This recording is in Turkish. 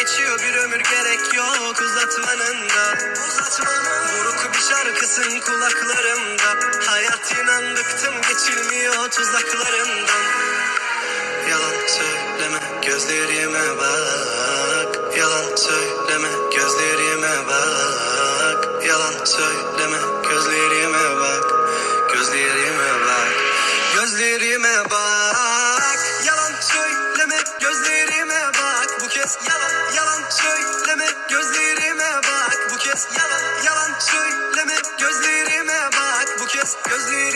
geçiyor bir ömür gerek yok uzatmanın da. Uzatmanın. Buruk bir şarkısın kulaklarımda. Hayat inan bıktım geçilmiyor tuzaklarından Yalan söyleme gözlerime bak. Yalan söyleme gözlerime bak. Yalan söyleme gözlerime bak. Gözlerime bak. Gözlerime bak. Cause the